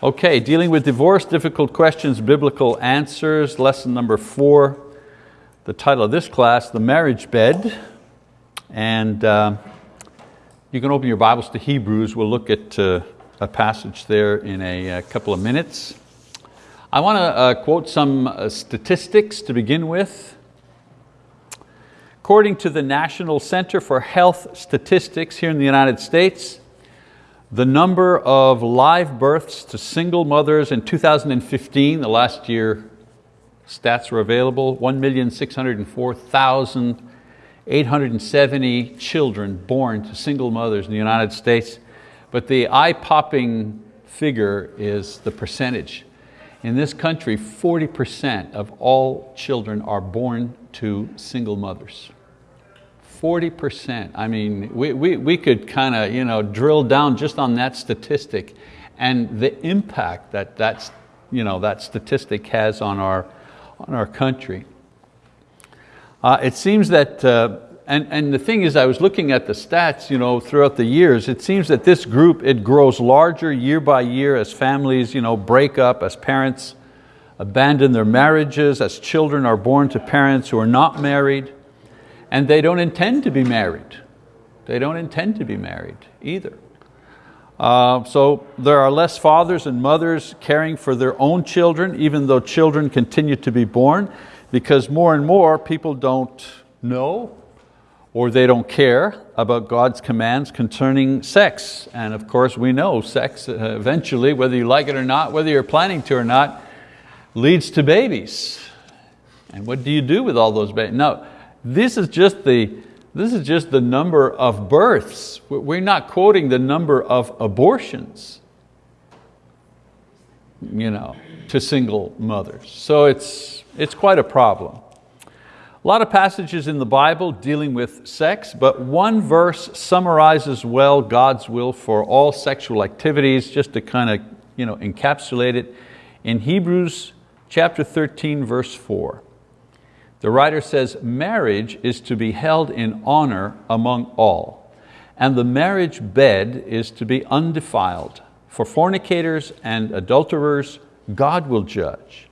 Okay, dealing with divorce, difficult questions, biblical answers, lesson number four. The title of this class, The Marriage Bed. And uh, you can open your Bibles to Hebrews. We'll look at uh, a passage there in a, a, couple of minutes. I want to uh, quote some uh, statistics to begin with. According to the National Center for Health Statistics here in the United States, the number of live births to single mothers in 2015, the last year stats were available, 1,604,870 children born to single mothers in the United States. But the eye-popping figure is the percentage. In this country, 40% of all children are born to single mothers. 40%. I mean, we, we, we could kind of you know, drill down just on that statistic and the impact that that's, you know, that statistic has on our, on our country. Uh, it seems that, uh, and, and the thing is I was looking at the stats you know, throughout the years, it seems that this group, it grows larger year by year as families you know, break up, as parents abandon their marriages, as children are born to parents who are not married and they don't intend to be married. They don't intend to be married either. Uh, so there are less fathers and mothers caring for their own children, even though children continue to be born, because more and more people don't know or they don't care about God's commands concerning sex. And of course we know sex uh, eventually, whether you like it or not, whether you're planning to or not, leads to babies. And what do you do with all those babies? No, this is just the, this is just the number of births. We're not quoting the number of abortions you know, to single mothers. So it's, it's quite a problem. A lot of passages in the Bible dealing with sex, but one verse summarizes well God's will for all sexual activities, just to kind of you know, encapsulate it. In Hebrews chapter 13, verse four. The writer says, marriage is to be held in honor among all, and the marriage bed is to be undefiled. For fornicators and adulterers, God will judge.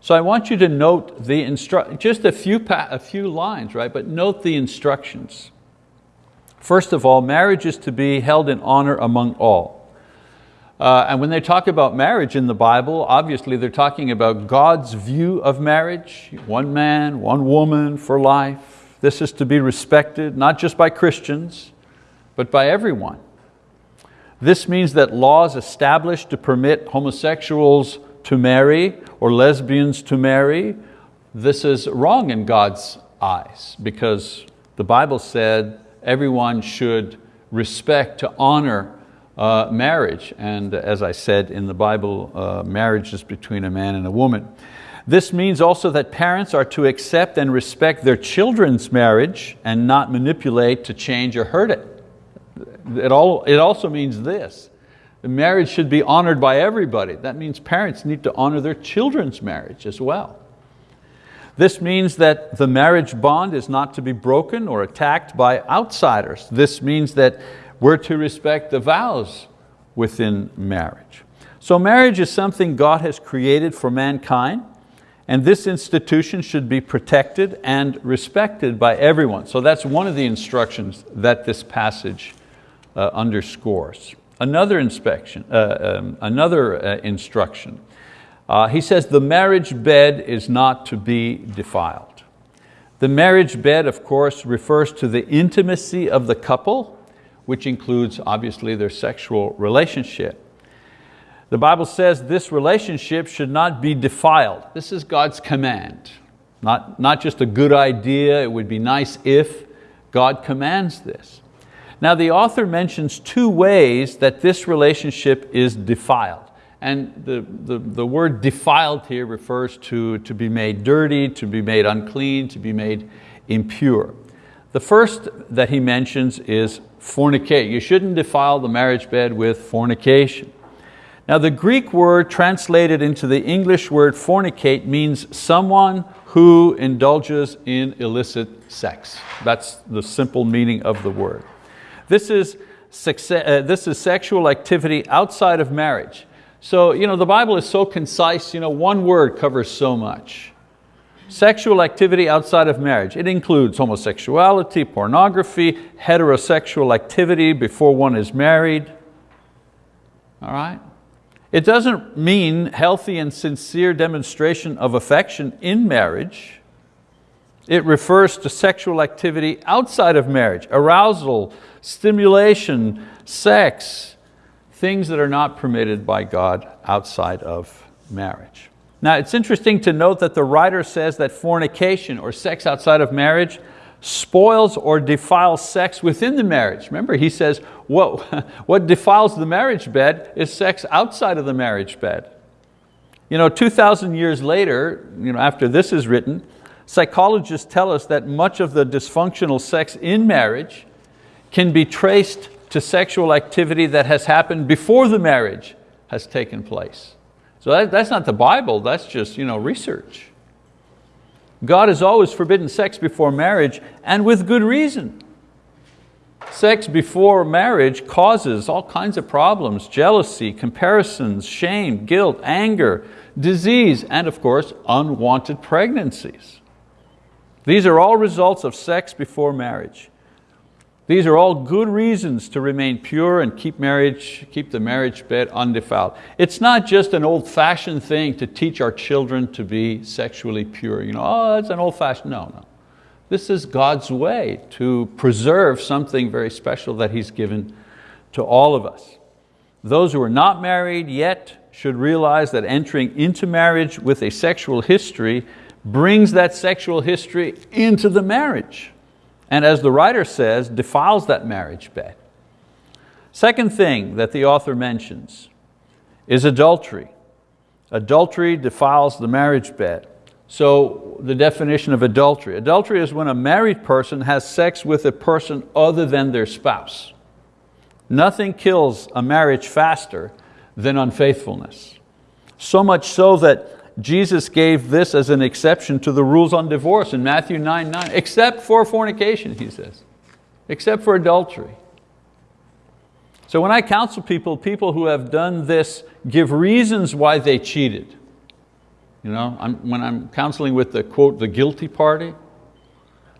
So I want you to note the instru just a few, a few lines, right? but note the instructions. First of all, marriage is to be held in honor among all. Uh, and when they talk about marriage in the Bible, obviously they're talking about God's view of marriage, one man, one woman for life. This is to be respected, not just by Christians, but by everyone. This means that laws established to permit homosexuals to marry or lesbians to marry, this is wrong in God's eyes because the Bible said everyone should respect, to honor uh, marriage. And as I said in the Bible, uh, marriage is between a man and a woman. This means also that parents are to accept and respect their children's marriage and not manipulate to change or hurt it. It, all, it also means this, the marriage should be honored by everybody. That means parents need to honor their children's marriage as well. This means that the marriage bond is not to be broken or attacked by outsiders. This means that we're to respect the vows within marriage. So marriage is something God has created for mankind and this institution should be protected and respected by everyone. So that's one of the instructions that this passage uh, underscores. Another, inspection, uh, um, another uh, instruction, uh, he says the marriage bed is not to be defiled. The marriage bed, of course, refers to the intimacy of the couple which includes obviously their sexual relationship. The Bible says this relationship should not be defiled. This is God's command. Not, not just a good idea, it would be nice if God commands this. Now the author mentions two ways that this relationship is defiled. And the, the, the word defiled here refers to, to be made dirty, to be made unclean, to be made impure. The first that he mentions is fornicate. You shouldn't defile the marriage bed with fornication. Now the Greek word translated into the English word fornicate means someone who indulges in illicit sex. That's the simple meaning of the word. This is, uh, this is sexual activity outside of marriage. So you know, the Bible is so concise, you know, one word covers so much. Sexual activity outside of marriage. It includes homosexuality, pornography, heterosexual activity before one is married. All right? It doesn't mean healthy and sincere demonstration of affection in marriage. It refers to sexual activity outside of marriage, arousal, stimulation, sex, things that are not permitted by God outside of marriage. Now it's interesting to note that the writer says that fornication or sex outside of marriage spoils or defiles sex within the marriage. Remember, he says what, what defiles the marriage bed is sex outside of the marriage bed. You know, 2,000 years later, you know, after this is written, psychologists tell us that much of the dysfunctional sex in marriage can be traced to sexual activity that has happened before the marriage has taken place. So that, that's not the Bible, that's just you know, research. God has always forbidden sex before marriage and with good reason. Sex before marriage causes all kinds of problems, jealousy, comparisons, shame, guilt, anger, disease, and of course, unwanted pregnancies. These are all results of sex before marriage. These are all good reasons to remain pure and keep, marriage, keep the marriage bed undefiled. It's not just an old-fashioned thing to teach our children to be sexually pure. You know, oh, that's an old-fashioned, no, no. This is God's way to preserve something very special that He's given to all of us. Those who are not married yet should realize that entering into marriage with a sexual history brings that sexual history into the marriage and as the writer says, defiles that marriage bed. Second thing that the author mentions is adultery. Adultery defiles the marriage bed. So the definition of adultery. Adultery is when a married person has sex with a person other than their spouse. Nothing kills a marriage faster than unfaithfulness. So much so that Jesus gave this as an exception to the rules on divorce in Matthew 9, 9, except for fornication, he says, except for adultery. So when I counsel people, people who have done this give reasons why they cheated. You know, I'm, when I'm counseling with the quote, the guilty party,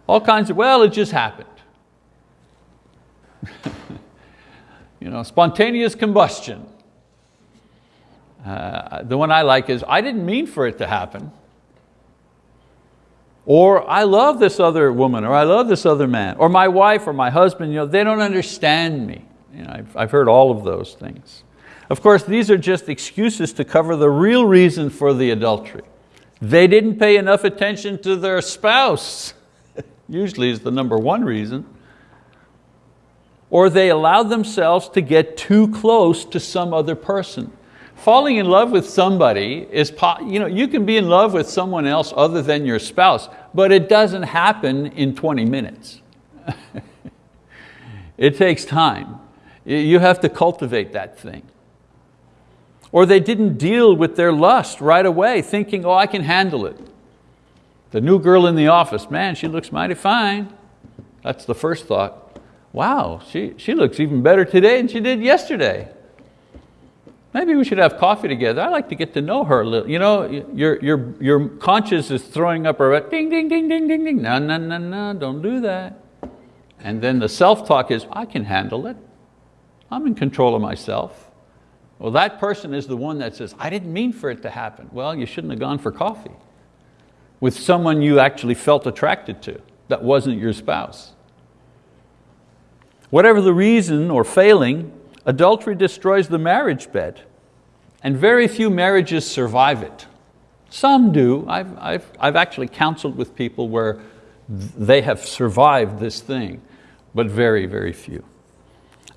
all kinds of, well, it just happened. you know, spontaneous combustion. Uh, the one I like is, I didn't mean for it to happen. Or I love this other woman, or I love this other man, or my wife or my husband, you know, they don't understand me. You know, I've, I've heard all of those things. Of course, these are just excuses to cover the real reason for the adultery. They didn't pay enough attention to their spouse, usually is the number one reason. Or they allowed themselves to get too close to some other person falling in love with somebody is, you know, you can be in love with someone else other than your spouse, but it doesn't happen in 20 minutes. it takes time. You have to cultivate that thing. Or they didn't deal with their lust right away, thinking, oh, I can handle it. The new girl in the office, man, she looks mighty fine. That's the first thought. Wow, she, she looks even better today than she did yesterday. Maybe we should have coffee together. I like to get to know her a little. You know, your, your, your conscience is throwing up a ding, ding, ding, ding, ding, ding. No, no, no, no, don't do that. And then the self-talk is, I can handle it. I'm in control of myself. Well, that person is the one that says, I didn't mean for it to happen. Well, you shouldn't have gone for coffee with someone you actually felt attracted to that wasn't your spouse. Whatever the reason or failing, Adultery destroys the marriage bed and very few marriages survive it. Some do. I've, I've, I've actually counseled with people where they have survived this thing, but very, very few.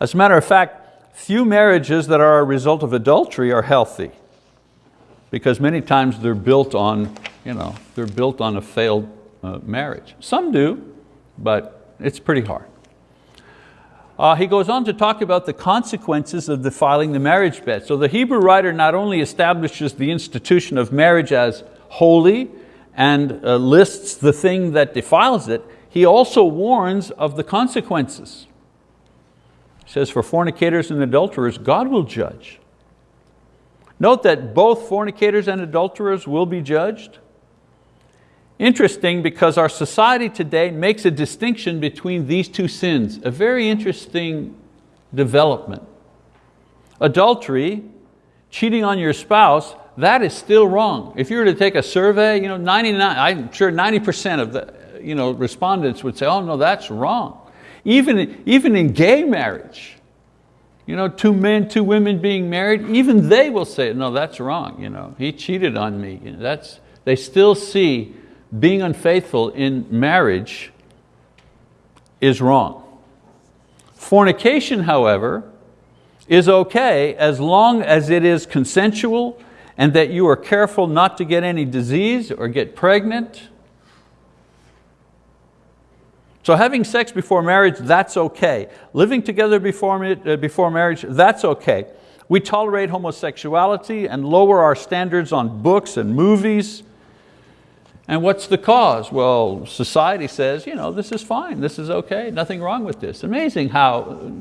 As a matter of fact, few marriages that are a result of adultery are healthy because many times they're built on, you know, they're built on a failed uh, marriage. Some do, but it's pretty hard. Uh, he goes on to talk about the consequences of defiling the marriage bed. So the Hebrew writer not only establishes the institution of marriage as holy and uh, lists the thing that defiles it, he also warns of the consequences. He says, for fornicators and adulterers, God will judge. Note that both fornicators and adulterers will be judged. Interesting because our society today makes a distinction between these two sins, a very interesting development. Adultery, cheating on your spouse, that is still wrong. If you were to take a survey, you know, 99, I'm sure 90% of the you know, respondents would say, oh no, that's wrong. Even, even in gay marriage, you know, two men, two women being married, even they will say, no, that's wrong. You know, he cheated on me. You know, that's, they still see being unfaithful in marriage is wrong. Fornication, however, is okay as long as it is consensual and that you are careful not to get any disease or get pregnant. So having sex before marriage, that's okay. Living together before, uh, marriage, that's okay. We tolerate homosexuality and lower our standards on books and movies. And what's the cause? Well, society says, you know, this is fine, this is okay, nothing wrong with this. Amazing how uh,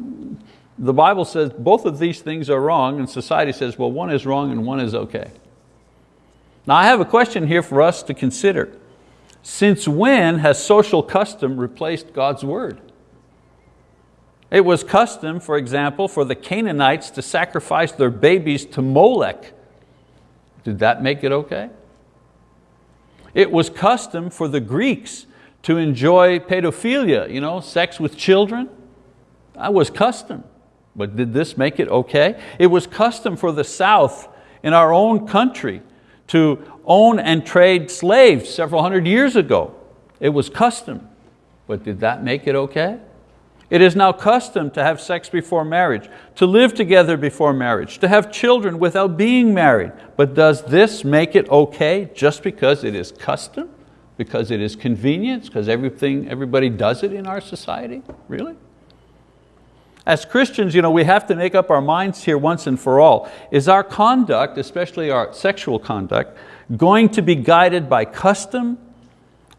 the Bible says both of these things are wrong and society says, well, one is wrong and one is okay. Now I have a question here for us to consider. Since when has social custom replaced God's word? It was custom, for example, for the Canaanites to sacrifice their babies to Molech. Did that make it okay? It was custom for the Greeks to enjoy pedophilia, you know, sex with children. That was custom. But did this make it okay? It was custom for the South in our own country to own and trade slaves several hundred years ago. It was custom, but did that make it okay? It is now custom to have sex before marriage, to live together before marriage, to have children without being married. But does this make it okay just because it is custom? Because it is convenience? Because everything, everybody does it in our society? Really? As Christians, you know, we have to make up our minds here once and for all. Is our conduct, especially our sexual conduct, going to be guided by custom,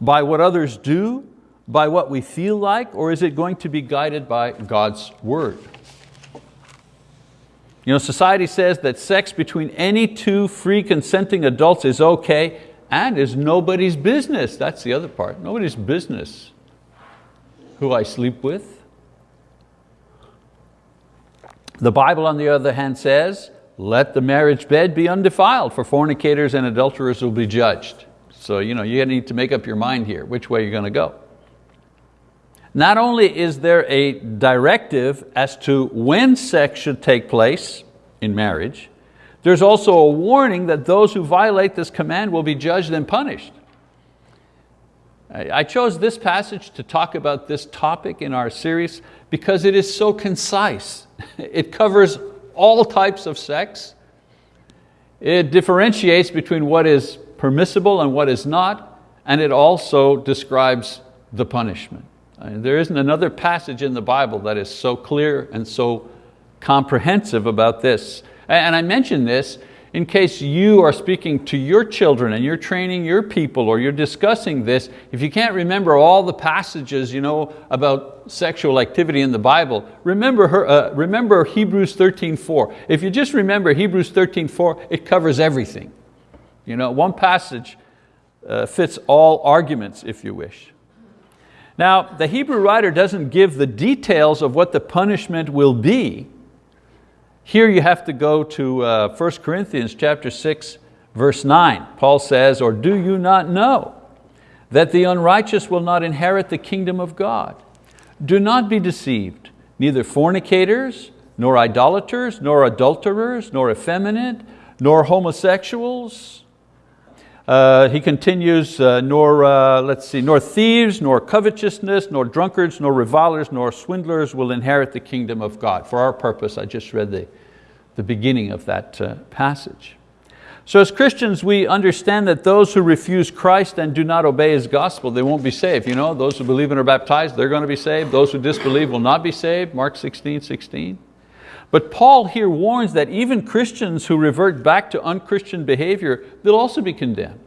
by what others do, by what we feel like, or is it going to be guided by God's word? You know, society says that sex between any two free consenting adults is okay and is nobody's business. That's the other part, nobody's business who I sleep with, the Bible, on the other hand, says, let the marriage bed be undefiled, for fornicators and adulterers will be judged. So you, know, you need to make up your mind here, which way you're going to go. Not only is there a directive as to when sex should take place in marriage, there's also a warning that those who violate this command will be judged and punished. I chose this passage to talk about this topic in our series because it is so concise. It covers all types of sex. It differentiates between what is permissible and what is not, and it also describes the punishment. There isn't another passage in the Bible that is so clear and so comprehensive about this. And I mention this in case you are speaking to your children and you're training your people or you're discussing this, if you can't remember all the passages you know, about sexual activity in the Bible, remember, her, uh, remember Hebrews 13.4. If you just remember Hebrews 13.4, it covers everything. You know, one passage uh, fits all arguments if you wish. Now, the Hebrew writer doesn't give the details of what the punishment will be, here you have to go to uh, 1 Corinthians chapter 6, verse 9. Paul says, or do you not know that the unrighteous will not inherit the kingdom of God? Do not be deceived, neither fornicators, nor idolaters, nor adulterers, nor effeminate, nor homosexuals, uh, he continues, uh, nor, uh, let's see, nor thieves, nor covetousness, nor drunkards, nor revilers, nor swindlers will inherit the kingdom of God. For our purpose, I just read the, the beginning of that uh, passage. So as Christians, we understand that those who refuse Christ and do not obey His gospel, they won't be saved. You know, those who believe and are baptized, they're going to be saved. Those who disbelieve will not be saved, Mark 16, 16. But Paul here warns that even Christians who revert back to unchristian behavior, they'll also be condemned.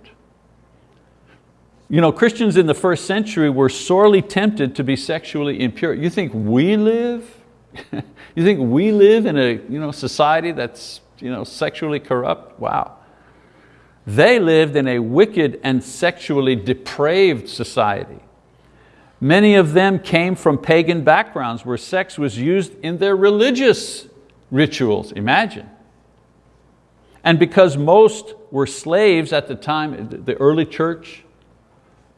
You know, Christians in the first century were sorely tempted to be sexually impure. You think we live? you think we live in a you know, society that's you know, sexually corrupt, wow. They lived in a wicked and sexually depraved society. Many of them came from pagan backgrounds where sex was used in their religious rituals, imagine. And because most were slaves at the time, the early church,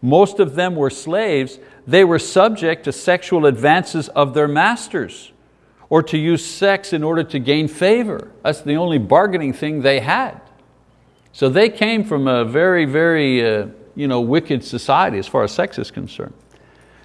most of them were slaves, they were subject to sexual advances of their masters or to use sex in order to gain favor. That's the only bargaining thing they had. So they came from a very, very uh, you know, wicked society as far as sex is concerned.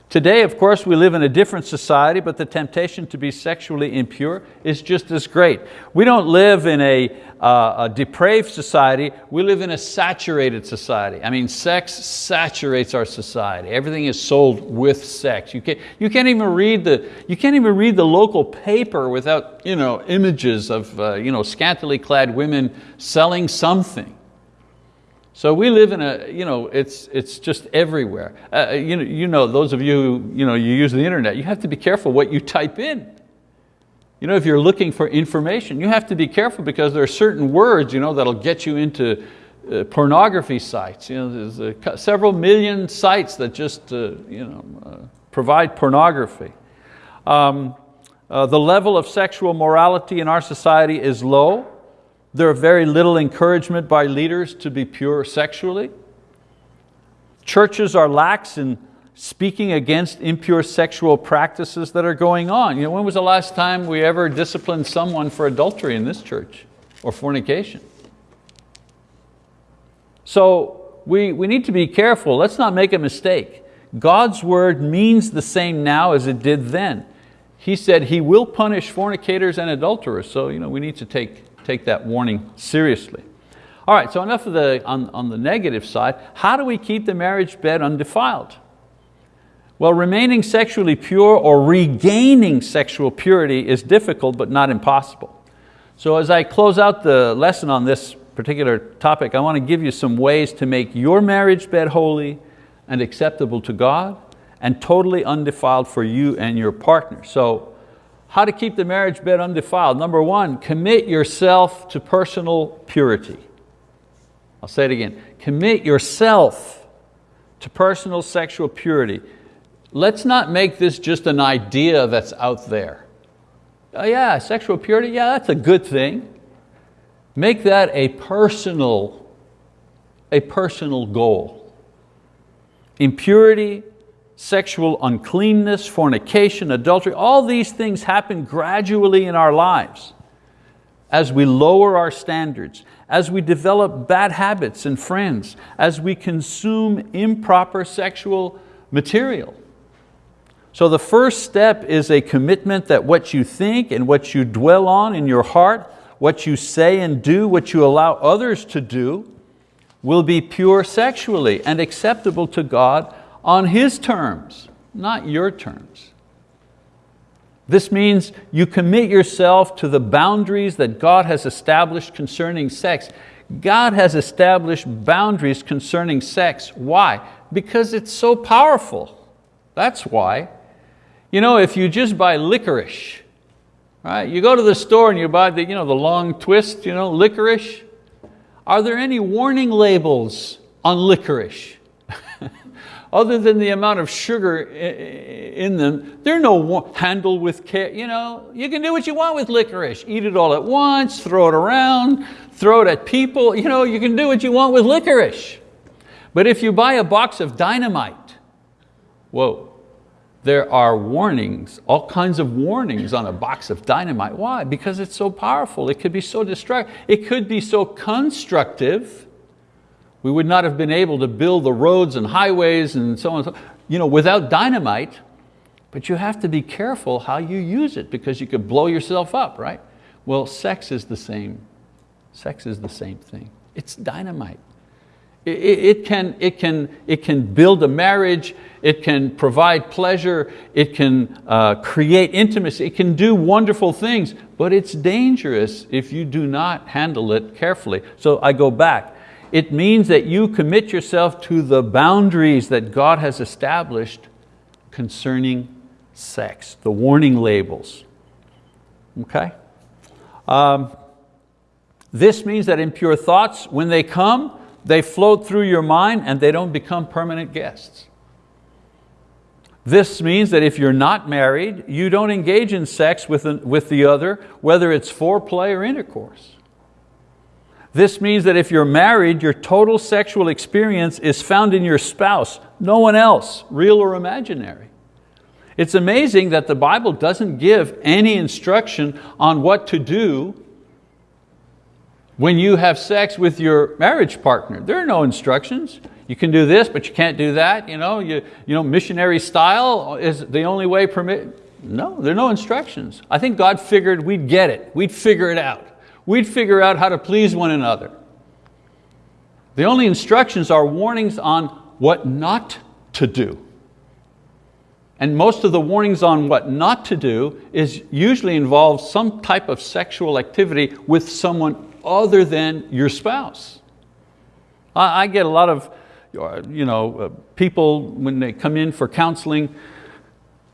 Today, of course, we live in a different society, but the temptation to be sexually impure is just as great. We don't live in a, uh, a, depraved society, we live in a saturated society. I mean, sex saturates our society. Everything is sold with sex. You can't, you can't, even, read the, you can't even read the local paper without you know, images of uh, you know, scantily clad women selling something. So we live in a, you know, it's, it's just everywhere. Uh, uh, you, know, you know, those of you who you, know, you use the internet, you have to be careful what you type in. You know, if you're looking for information, you have to be careful because there are certain words you know, that'll get you into uh, pornography sites. You know, there's several million sites that just uh, you know, uh, provide pornography. Um, the level of sexual morality in our society is low. There are very little encouragement by leaders to be pure sexually. Churches are lax in speaking against impure sexual practices that are going on. You know, when was the last time we ever disciplined someone for adultery in this church or fornication? So we, we need to be careful. Let's not make a mistake. God's word means the same now as it did then. He said He will punish fornicators and adulterers, so you know, we need to take take that warning seriously. All right, so enough of the, on, on the negative side. How do we keep the marriage bed undefiled? Well, remaining sexually pure or regaining sexual purity is difficult but not impossible. So as I close out the lesson on this particular topic, I want to give you some ways to make your marriage bed holy and acceptable to God and totally undefiled for you and your partner. So how to keep the marriage bed undefiled. Number one, commit yourself to personal purity. I'll say it again. Commit yourself to personal sexual purity. Let's not make this just an idea that's out there. Oh yeah, sexual purity, yeah, that's a good thing. Make that a personal, a personal goal. Impurity sexual uncleanness, fornication, adultery, all these things happen gradually in our lives as we lower our standards, as we develop bad habits and friends, as we consume improper sexual material. So the first step is a commitment that what you think and what you dwell on in your heart, what you say and do, what you allow others to do, will be pure sexually and acceptable to God on His terms, not your terms. This means you commit yourself to the boundaries that God has established concerning sex. God has established boundaries concerning sex. Why? Because it's so powerful. That's why. You know, if you just buy licorice, right? You go to the store and you buy the, you know, the long twist, you know, licorice. Are there any warning labels on licorice? other than the amount of sugar in them, they're no handle with care. You, know, you can do what you want with licorice. Eat it all at once, throw it around, throw it at people. You, know, you can do what you want with licorice. But if you buy a box of dynamite, whoa, there are warnings, all kinds of warnings on a box of dynamite. Why? Because it's so powerful. It could be so destructive. It could be so constructive we would not have been able to build the roads and highways and so on, and you know, without dynamite, but you have to be careful how you use it because you could blow yourself up, right? Well, sex is the same. Sex is the same thing. It's dynamite. It, it, can, it, can, it can build a marriage, it can provide pleasure, it can uh, create intimacy, it can do wonderful things, but it's dangerous if you do not handle it carefully. So I go back, it means that you commit yourself to the boundaries that God has established concerning sex, the warning labels. Okay? Um, This means that impure thoughts, when they come, they float through your mind and they don't become permanent guests. This means that if you're not married, you don't engage in sex with, with the other, whether it's foreplay or intercourse. This means that if you're married, your total sexual experience is found in your spouse, no one else, real or imaginary. It's amazing that the Bible doesn't give any instruction on what to do when you have sex with your marriage partner. There are no instructions. You can do this, but you can't do that. You know, you, you know, missionary style is the only way permit. No, there are no instructions. I think God figured we'd get it. We'd figure it out. We'd figure out how to please one another. The only instructions are warnings on what not to do. And most of the warnings on what not to do is usually involves some type of sexual activity with someone other than your spouse. I, I get a lot of you know, uh, people when they come in for counseling,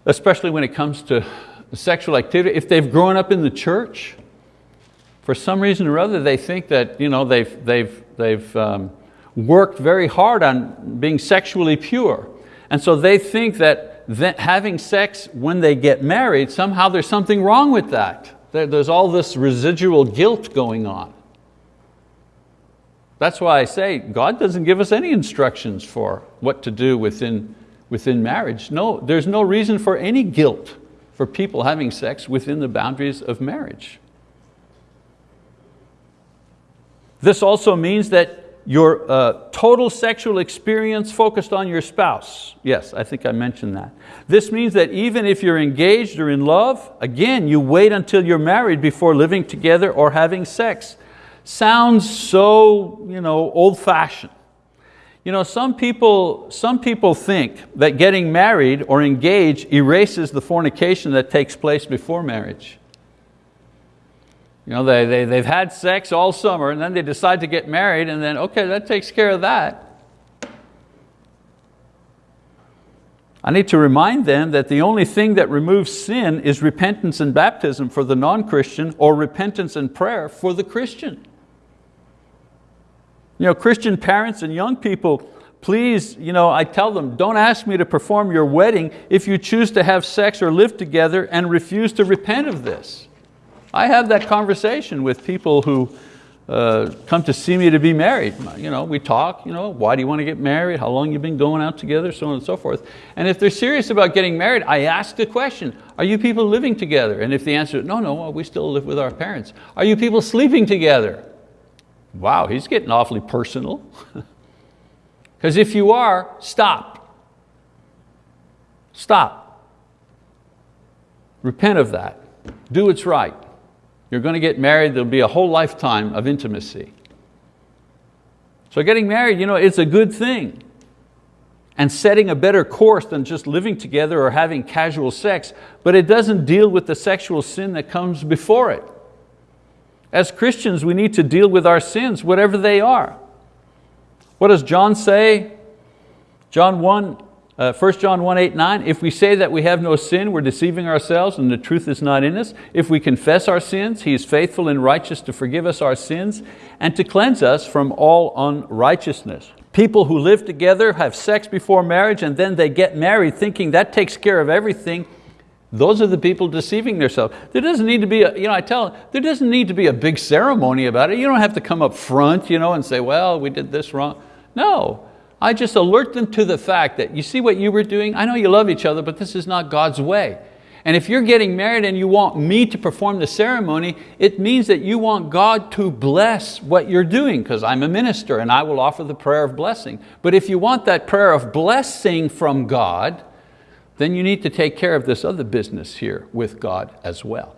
especially when it comes to sexual activity, if they've grown up in the church, for some reason or other they think that you know, they've, they've, they've um, worked very hard on being sexually pure. And so they think that, that having sex when they get married, somehow there's something wrong with that. There's all this residual guilt going on. That's why I say God doesn't give us any instructions for what to do within, within marriage. No, there's no reason for any guilt for people having sex within the boundaries of marriage. This also means that your uh, total sexual experience focused on your spouse. Yes, I think I mentioned that. This means that even if you're engaged or in love, again, you wait until you're married before living together or having sex sounds so you know, old-fashioned. You know, some people, some people think that getting married or engaged erases the fornication that takes place before marriage. You know, they, they, they've had sex all summer and then they decide to get married and then, okay, that takes care of that. I need to remind them that the only thing that removes sin is repentance and baptism for the non-Christian or repentance and prayer for the Christian. You know, Christian parents and young people, please, you know, I tell them, don't ask me to perform your wedding if you choose to have sex or live together and refuse to repent of this. I have that conversation with people who uh, come to see me to be married. You know, we talk, you know, why do you want to get married? How long you been going out together? So on and so forth. And if they're serious about getting married, I ask the question, are you people living together? And if the answer is, no, no, well, we still live with our parents. Are you people sleeping together? Wow, he's getting awfully personal. Because if you are, stop. Stop. Repent of that. Do what's right. You're going to get married, there'll be a whole lifetime of intimacy. So getting married, you know, it's a good thing. And setting a better course than just living together or having casual sex, but it doesn't deal with the sexual sin that comes before it. As Christians, we need to deal with our sins, whatever they are. What does John say? John 1, uh, 1 John 1, 8, 9, if we say that we have no sin, we're deceiving ourselves and the truth is not in us. If we confess our sins, He is faithful and righteous to forgive us our sins and to cleanse us from all unrighteousness. People who live together, have sex before marriage, and then they get married thinking that takes care of everything, those are the people deceiving themselves. There doesn't need to be, a, you know, I tell them, there doesn't need to be a big ceremony about it. You don't have to come up front you know, and say, well, we did this wrong. No, I just alert them to the fact that you see what you were doing? I know you love each other, but this is not God's way. And if you're getting married and you want me to perform the ceremony, it means that you want God to bless what you're doing because I'm a minister and I will offer the prayer of blessing. But if you want that prayer of blessing from God, then you need to take care of this other business here with God as well.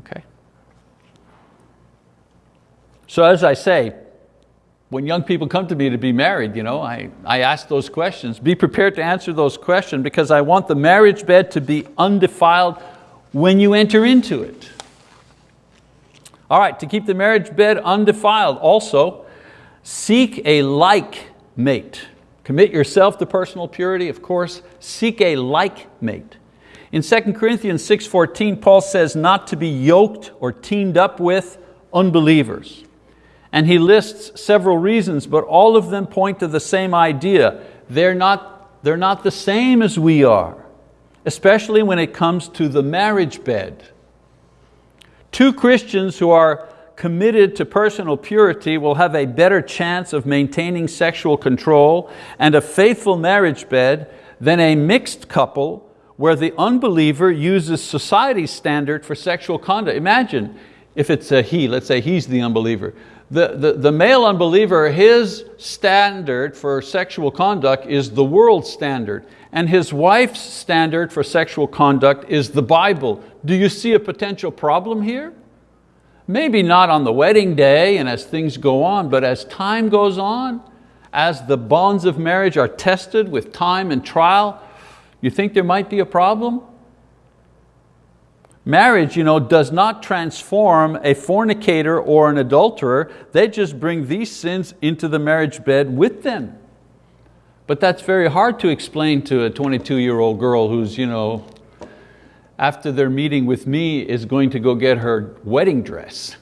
Okay? So as I say, when young people come to me to be married, you know, I, I ask those questions. Be prepared to answer those questions because I want the marriage bed to be undefiled when you enter into it. All right, to keep the marriage bed undefiled, also, seek a like mate. Commit yourself to personal purity, of course. Seek a like mate. In 2 Corinthians 6.14, Paul says not to be yoked or teamed up with unbelievers. And he lists several reasons, but all of them point to the same idea. They're not, they're not the same as we are, especially when it comes to the marriage bed. Two Christians who are committed to personal purity will have a better chance of maintaining sexual control and a faithful marriage bed than a mixed couple where the unbeliever uses society's standard for sexual conduct. Imagine if it's a he, let's say he's the unbeliever. The, the, the male unbeliever, his standard for sexual conduct is the world standard, and his wife's standard for sexual conduct is the Bible. Do you see a potential problem here? Maybe not on the wedding day and as things go on, but as time goes on, as the bonds of marriage are tested with time and trial, you think there might be a problem? Marriage you know, does not transform a fornicator or an adulterer, they just bring these sins into the marriage bed with them. But that's very hard to explain to a 22 year old girl who's you know, after their meeting with me is going to go get her wedding dress.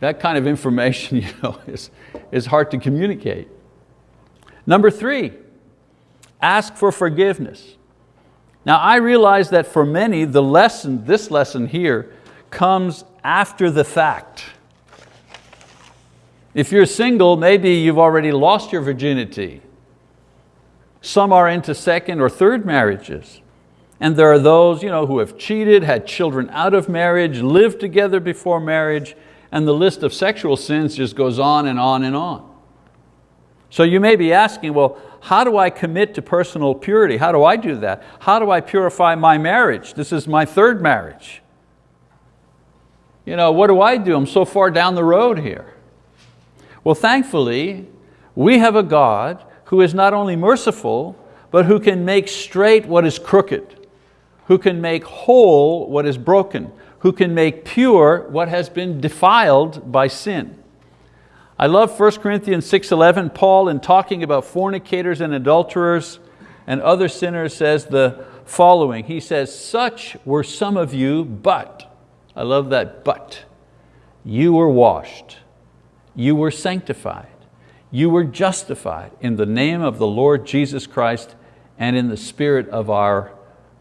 That kind of information you know, is, is hard to communicate. Number three, ask for forgiveness. Now I realize that for many, the lesson, this lesson here, comes after the fact. If you're single, maybe you've already lost your virginity. Some are into second or third marriages. And there are those you know, who have cheated, had children out of marriage, lived together before marriage, and the list of sexual sins just goes on and on and on. So you may be asking, well, how do I commit to personal purity? How do I do that? How do I purify my marriage? This is my third marriage. You know, what do I do? I'm so far down the road here. Well, thankfully, we have a God who is not only merciful, but who can make straight what is crooked who can make whole what is broken, who can make pure what has been defiled by sin. I love 1 Corinthians 6.11, Paul in talking about fornicators and adulterers and other sinners says the following. He says, such were some of you, but, I love that but, you were washed, you were sanctified, you were justified in the name of the Lord Jesus Christ and in the spirit of our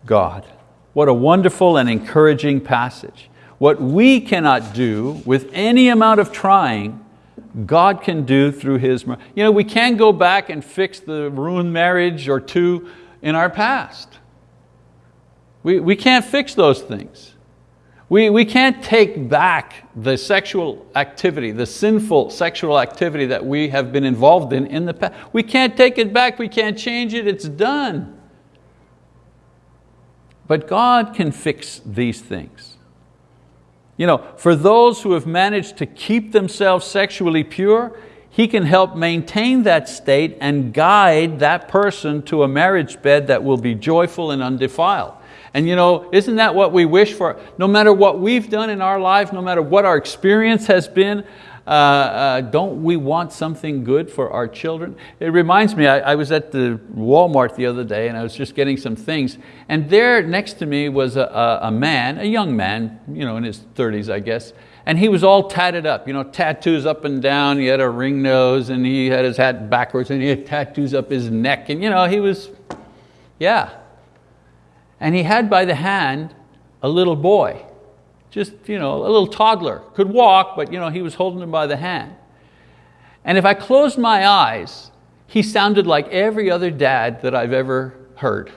God. What a wonderful and encouraging passage. What we cannot do with any amount of trying, God can do through His You know, we can't go back and fix the ruined marriage or two in our past. We, we can't fix those things. We, we can't take back the sexual activity, the sinful sexual activity that we have been involved in in the past. We can't take it back, we can't change it, it's done. But God can fix these things. You know, for those who have managed to keep themselves sexually pure, He can help maintain that state and guide that person to a marriage bed that will be joyful and undefiled. And you know, isn't that what we wish for? No matter what we've done in our life, no matter what our experience has been, uh, uh, don't we want something good for our children? It reminds me, I, I, was at the Walmart the other day and I was just getting some things. And there next to me was a, a, a man, a young man, you know, in his 30s I guess, and he was all tatted up, you know, tattoos up and down, he had a ring nose and he had his hat backwards and he had tattoos up his neck. And you know, he was, yeah. And he had by the hand a little boy just you know, a little toddler, could walk, but you know, he was holding him by the hand. And if I closed my eyes, he sounded like every other dad that I've ever heard.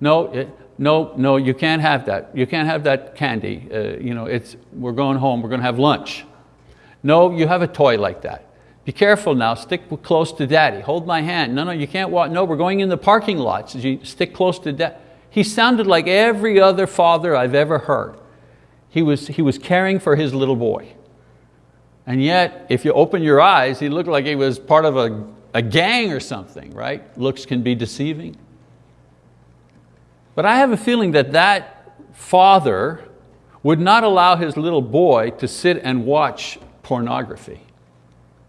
No, it, no, no, you can't have that. You can't have that candy. Uh, you know, it's, we're going home, we're going to have lunch. No, you have a toy like that. Be careful now, stick close to daddy. Hold my hand. No, no, you can't walk. No, we're going in the parking lot. So you stick close to dad. He sounded like every other father I've ever heard. He was, he was caring for his little boy. And yet, if you open your eyes, he looked like he was part of a, a gang or something, right? Looks can be deceiving. But I have a feeling that that father would not allow his little boy to sit and watch pornography.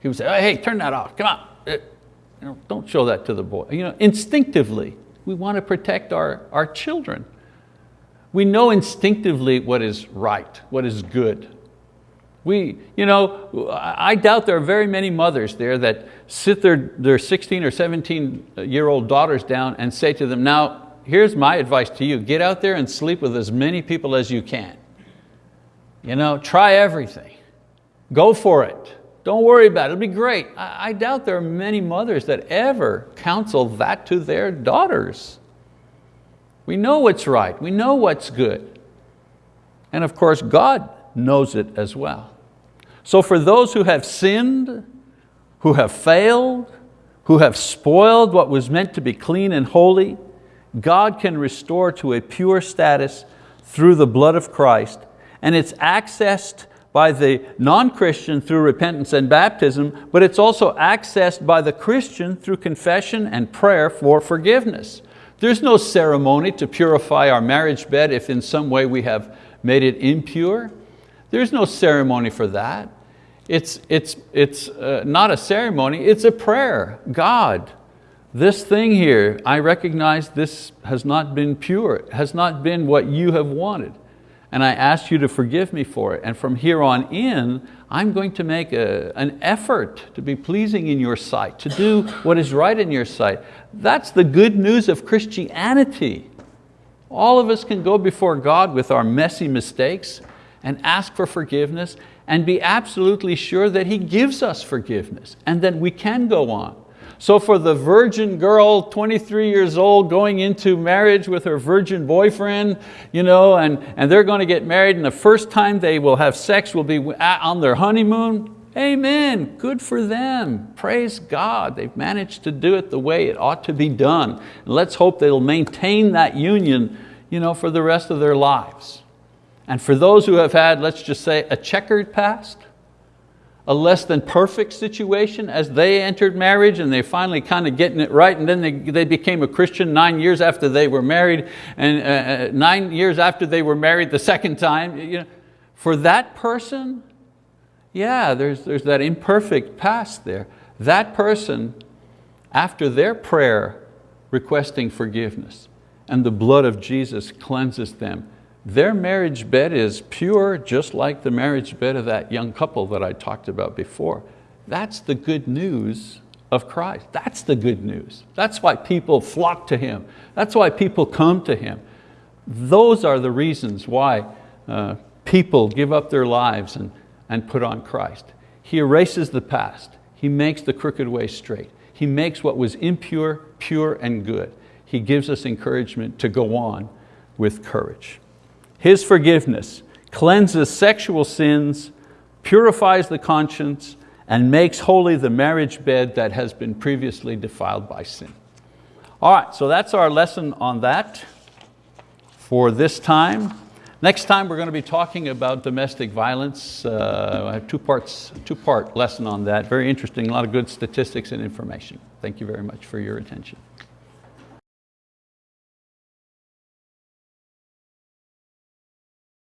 He would say, hey, turn that off, come on. Uh, you know, don't show that to the boy. You know, instinctively, we want to protect our, our children. We know instinctively what is right, what is good. We, you know, I doubt there are very many mothers there that sit their, their 16 or 17 year old daughters down and say to them, now here's my advice to you, get out there and sleep with as many people as you can. You know, try everything. Go for it. Don't worry about it, it'll be great. I, I doubt there are many mothers that ever counsel that to their daughters. We know what's right, we know what's good. And of course, God knows it as well. So for those who have sinned, who have failed, who have spoiled what was meant to be clean and holy, God can restore to a pure status through the blood of Christ, and it's accessed by the non-Christian through repentance and baptism, but it's also accessed by the Christian through confession and prayer for forgiveness. There's no ceremony to purify our marriage bed if in some way we have made it impure. There's no ceremony for that. It's, it's, it's uh, not a ceremony, it's a prayer. God, this thing here, I recognize this has not been pure, it has not been what you have wanted. And I ask you to forgive me for it. And from here on in, I'm going to make a, an effort to be pleasing in your sight, to do what is right in your sight. That's the good news of Christianity. All of us can go before God with our messy mistakes and ask for forgiveness and be absolutely sure that He gives us forgiveness and that we can go on. So for the virgin girl, 23 years old, going into marriage with her virgin boyfriend, you know, and, and they're going to get married and the first time they will have sex will be on their honeymoon, amen, good for them, praise God. They've managed to do it the way it ought to be done. And let's hope they'll maintain that union you know, for the rest of their lives. And for those who have had, let's just say, a checkered past, a less than perfect situation as they entered marriage and they finally kind of getting it right and then they, they became a Christian nine years after they were married and uh, uh, nine years after they were married the second time. You know, for that person, yeah, there's, there's that imperfect past there. That person, after their prayer requesting forgiveness and the blood of Jesus cleanses them, their marriage bed is pure, just like the marriage bed of that young couple that I talked about before. That's the good news of Christ. That's the good news. That's why people flock to Him. That's why people come to Him. Those are the reasons why uh, people give up their lives and, and put on Christ. He erases the past. He makes the crooked way straight. He makes what was impure, pure and good. He gives us encouragement to go on with courage. His forgiveness cleanses sexual sins, purifies the conscience, and makes holy the marriage bed that has been previously defiled by sin. All right, so that's our lesson on that for this time. Next time we're going to be talking about domestic violence. Uh, I have two parts, two part lesson on that. Very interesting, a lot of good statistics and information. Thank you very much for your attention.